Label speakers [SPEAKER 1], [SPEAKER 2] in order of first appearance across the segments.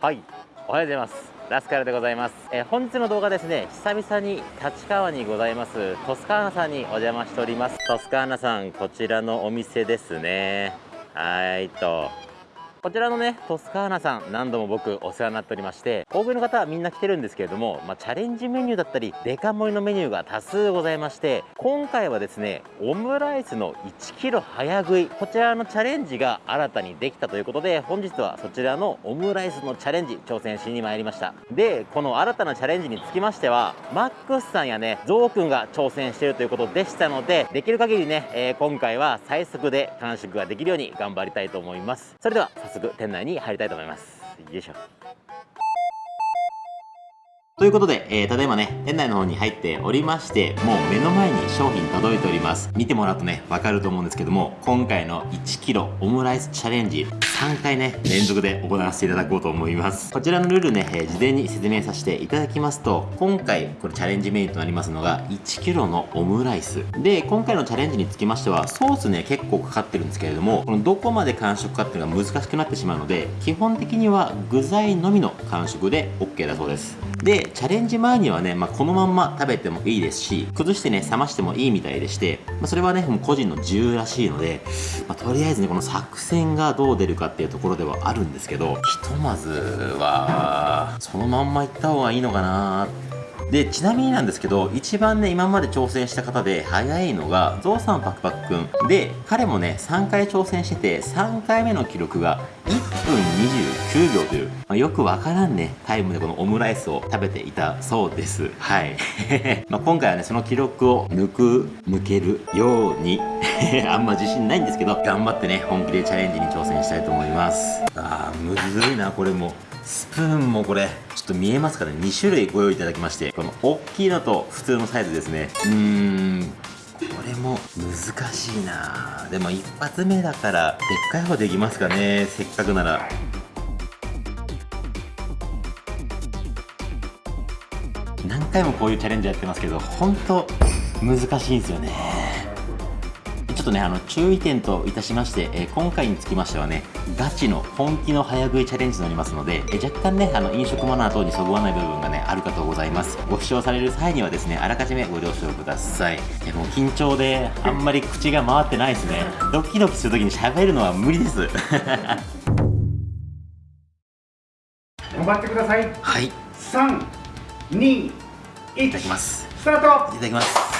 [SPEAKER 1] はい。おはようございます。ラスカルでございます、えー、本日の動画ですね。久々に立川にございます。トスカーナさんにお邪魔しております。トスカーナさんこちらのお店ですね。はいと。こちらのねトスカーナさん何度も僕お世話になっておりまして大食いの方はみんな来てるんですけれども、まあ、チャレンジメニューだったりデカ盛りのメニューが多数ございまして今回はですねオムライスの 1kg 早食いこちらのチャレンジが新たにできたということで本日はそちらのオムライスのチャレンジ挑戦しに参りました。でこの新たなチャレンジにつきましてはマックスさんやねゾウくんが挑戦しているということでしたのでできる限りね、えー、今回は最速で完食ができるように頑張りたいと思います。それでは早速店内に入りたいと思います。よいしょ。ということで、えー、ただいまね、店内の方に入っておりまして、もう目の前に商品届いております。見てもらうとね、わかると思うんですけども、今回の 1kg オムライスチャレンジ、3回ね、連続で行わせていただこうと思います。こちらのルールね、えー、事前に説明させていただきますと、今回、これチャレンジメニューとなりますのが、1kg のオムライス。で、今回のチャレンジにつきましては、ソースね、結構かかってるんですけれども、このどこまで完食かっていうのが難しくなってしまうので、基本的には具材のみの完食で OK だそうです。で、チャレンジ前にはね、まあ、このまんま食べてもいいですし、崩してね、冷ましてもいいみたいでして、まあ、それはね、もう個人の自由らしいので、まあ、とりあえずね、この作戦がどう出るかっていうところではあるんですけど、ひとまずは、そのまんまいった方がいいのかなっで、ちなみになんですけど、一番ね、今まで挑戦した方で早いのが、ゾウさんパクパクくん。で、彼もね、3回挑戦してて、3回目の記録が1分29秒という、まあ、よくわからんね、タイムでこのオムライスを食べていたそうです。はい。まあ今回はね、その記録を抜く、抜けるように あんま自信ないんですけど、頑張ってね、本気でチャレンジに挑戦したいと思います。あー、むずいな、これも。スプーンもこれちょっと見えますかね？2種類ご用意いただきましてこの大きいのと普通のサイズですね。うーんこれも難しいな。でも一発目だからでっかい方できますかね？せっかくなら。何回もこういうチャレンジやってますけど本当難しいんですよね。ちょっとねあの注意点といたしまして、えー、今回につきましてはねガチの本気の早食いチャレンジとなりますので、えー、若干ねあの飲食マナー等にそぐわない部分がねあるかとございます。ご視聴される際にはですねあらかじめご了承ください。いやもう緊張であんまり口が回ってないですね。ドキドキするときに喋るのは無理です。
[SPEAKER 2] 頑張ってください。
[SPEAKER 1] はい。
[SPEAKER 2] 3 2 1
[SPEAKER 1] いただきます。
[SPEAKER 2] スタート。
[SPEAKER 1] いただきます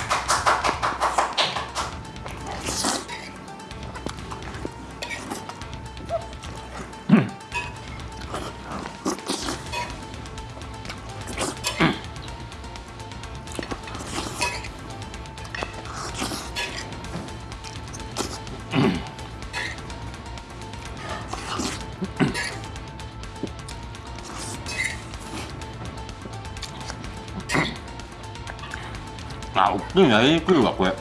[SPEAKER 1] あ、大きいな、えくるわ、これ。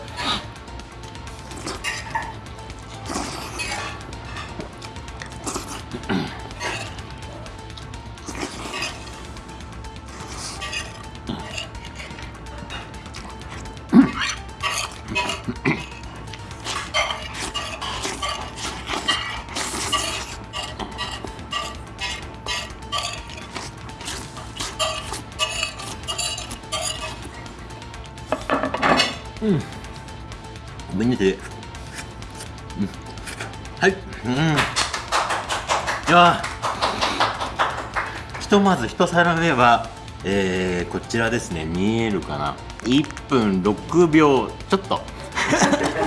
[SPEAKER 1] うん。ごめんねて、うん、はい。うん。いやひとまず一皿目はえー、こちらですね。見えるかな。1分6秒ちょっと。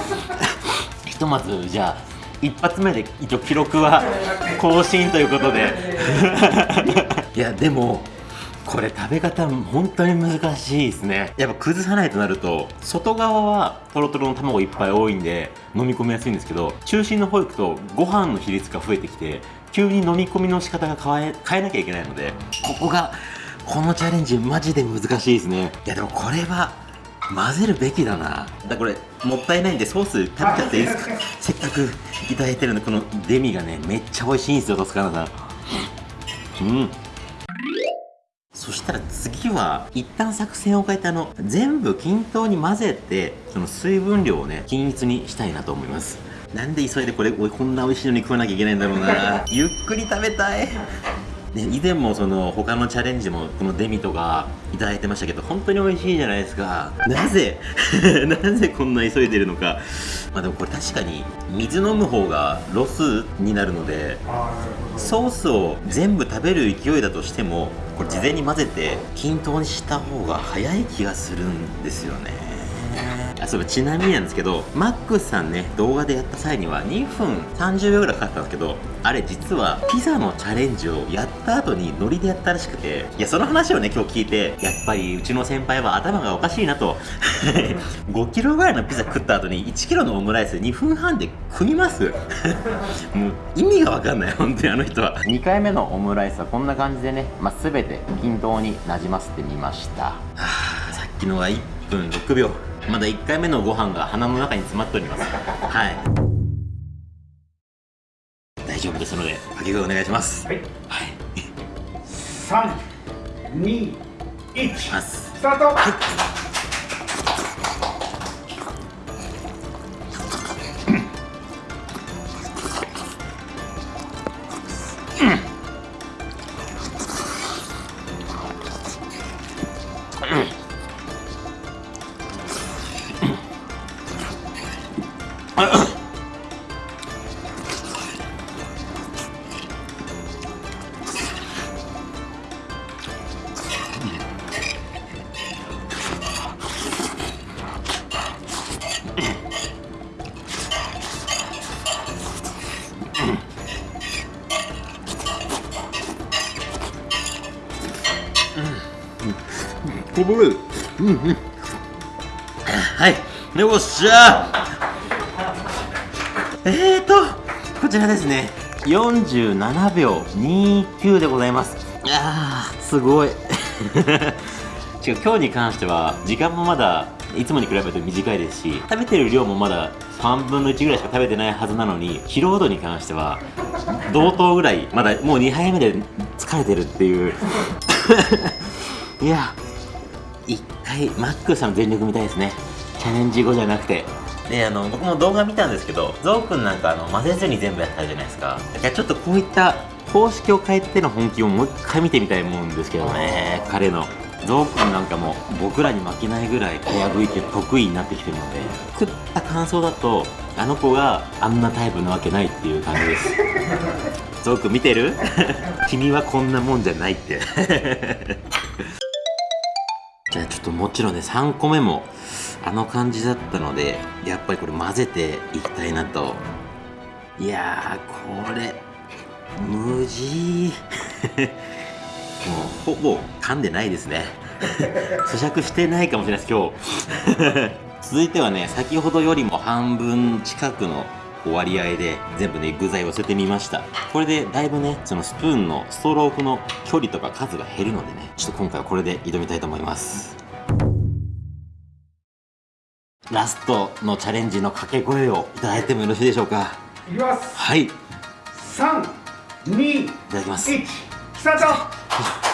[SPEAKER 1] ひとまずじゃあ一発目で一応記録は更新ということで。いやでもこれ食べ方本当に難しいですね。やっぱ崩さないとなると外側はトロトロの卵いっぱい多いんで飲み込みやすいんですけど中心の方行くとご飯の比率が増えてきて急に飲み込みの仕方が変え変えなきゃいけないのでここがこのチャレンジマジで難しいですね。いやでもこれは混ぜるべきだな。だこれもったいないんでソース食べちゃっていいですか？せっかくいただいてるんでこのデミがねめっちゃ美味しいんですよトスカナさん。うんそしたら次は一旦作戦を変えてあの全部均等に混ぜてその水分量をね均一にしたいなと思います。なんで急いでこれこんな美味しいのに食わなきゃいけないんだろうな。ゆっくり食べたい。ね、以前もその他のチャレンジもこのデミとかいただいてましたけど本当に美味しいじゃないですか。なぜ？なぜこんな急いでるのか。まあでもこれ確かに水飲む方がロスになるので。
[SPEAKER 2] あーなるほど
[SPEAKER 1] ソースを全部食べる勢いだとしてもこれ事前に混ぜて均等にした方が早い気がするんですよね。あそういえばちなみになんですけどマックスさんね動画でやった際には2分30秒ぐらいかかったんですけどあれ実はピザのチャレンジをやった後にノリでやったらしくていやその話をね今日聞いてやっぱりうちの先輩は頭がおかしいなと。5キロぐらいのピザ食った後に1キロのオムライス2分半で食います。もう意味が分かんない本当にあの人は。2回目のオムライスはこんな感じでね、まあ、全て均等になじませてみました。はあさっきのは1分6秒まだ1回目のご飯が鼻の中に詰まっております。はい。大丈夫ですので掛け声お願いします。
[SPEAKER 2] はい。
[SPEAKER 1] はい。
[SPEAKER 2] 三二一。スタート
[SPEAKER 1] こぼれるうん。うん。はいよっしゃえーとこちらですね。47秒29でございます。いやーすごい。違う今日に関しては時間もまだいつもに比べると短いですし食べてる量もまだ3分の1ぐらいしか食べてないはずなのに疲労度に関しては同等ぐらいまだもう2杯目で疲れてるっていう。いや一回マックさんの全力見たいですね。チャレンジ後じゃなくてであの僕も動画見たんですけどゾウくんなんかあの混ぜずに全部やったじゃないですか。だからちょっとこういった方式を変えての本気をもう一回見てみたいもんですけどね彼の。ゾウくんなんかも僕らに負けないぐらい早食いって得意になってきてるので食った感想だとあの子があんなタイプなわけないっていう感じです。ゾウくん見てる？君はこんなもんじゃないって。じゃあちょっともちろんね3個目もあの感じだったのでやっぱりこれ混ぜていきたいなと。いやーこれ無事。もうほぼ噛んでないですね。咀嚼してないかもしれないです今日。続いてはね先ほどよりも半分近くの割合で全部ね具材を捨ててみました。これでだいぶねそのスプーンのストロークの距離とか数が減るのでねちょっと今回はこれで挑みたいと思います。ラストのチャレンジの掛け声をいただいてもよろしいでしょうか？
[SPEAKER 2] いきます。
[SPEAKER 1] はい。い
[SPEAKER 2] 三二
[SPEAKER 1] ただきます。
[SPEAKER 2] 一スタート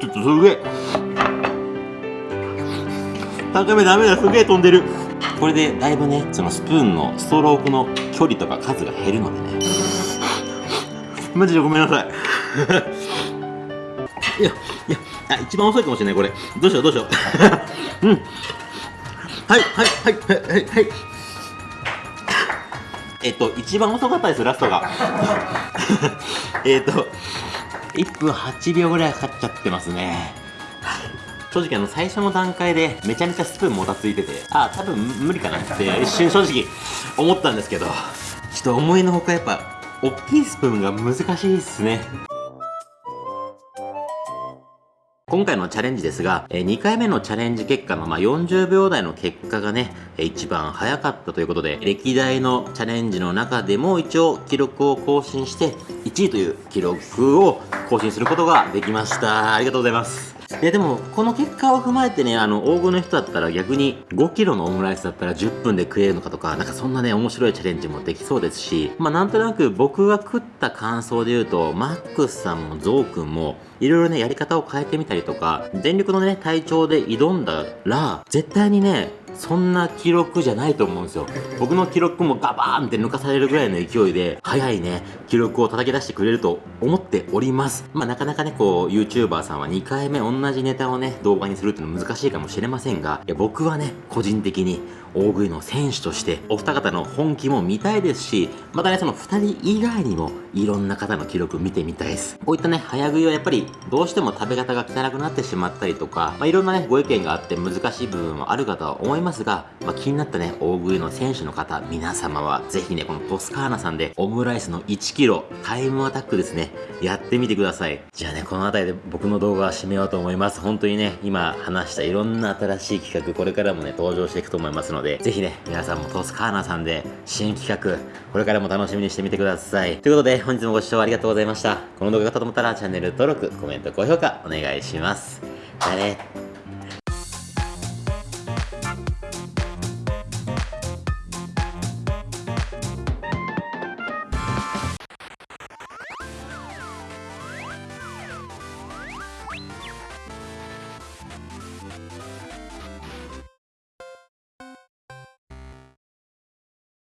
[SPEAKER 1] ちょっとすげえ。高めダメだすげえ飛んでる。これでだいぶねそのスプーンのストロークの距離とか数が減るのでね。マジでごめんなさい。いやいやあ一番遅いかもしれないこれ。どうしようどうしよう。うん。はいはいはいはいはいはい。えっと一番遅かったですラストが。えっと1分8秒ぐらいかかっちゃってますね。正直あの最初の段階でめちゃめちゃスプーンもたついててあ多分無理かなって一瞬正直思ったんですけど。ちょっと思いのほかやっぱ大きいスプーンが難しいっすね。今回のチャレンジですが、え2回目のチャレンジ結果の、ま、40秒台の結果がね、一番早かったということで、歴代のチャレンジの中でも一応記録を更新して、1位という記録を更新することができました。ありがとうございます。いやでも、この結果を踏まえてね、あの、大食の人だったら逆に5キロのオムライスだったら10分で食えるのかとか、なんかそんなね、面白いチャレンジもできそうですし、まあなんとなく僕が食った感想で言うと、マックスさんもゾウくんも、いろいろね、やり方を変えてみたりとか、全力のね、体調で挑んだら、絶対にね、そんな記録じゃないと思うんですよ。僕の記録もガバーンって抜かされるぐらいの勢いで、早いね、記録を叩き出してくれると思っております。まあなかなかね、こう、YouTuber さんは2回目同じネタをね、動画にするっていうの難しいかもしれませんが、いや僕はね、個人的に大食いの選手としてお二方の本気も見たいですしまたねその2人以外にもいろんな方の記録見てみたいです。こういったね早食いはやっぱりどうしても食べ方が汚くなってしまったりとか、まあ、いろんなねご意見があって難しい部分もあるかとは思いますが、まあ、気になったね大食いの選手の方皆様はぜひねこのトスカーナさんでオムライスの 1kg タイムアタックですねやってみてください。じゃあねこの辺りで僕の動画は締めようと思います。本当にね今話したいろんな新しい企画これからもね登場していくと思いますのでぜひね皆さんもトスカーナさんで新企画これからも楽しみにしてみてください。ということで本日もご視聴ありがとうございました。この動画が良かったと思ったらチャンネル登録コメント高評価お願いします。じゃあね。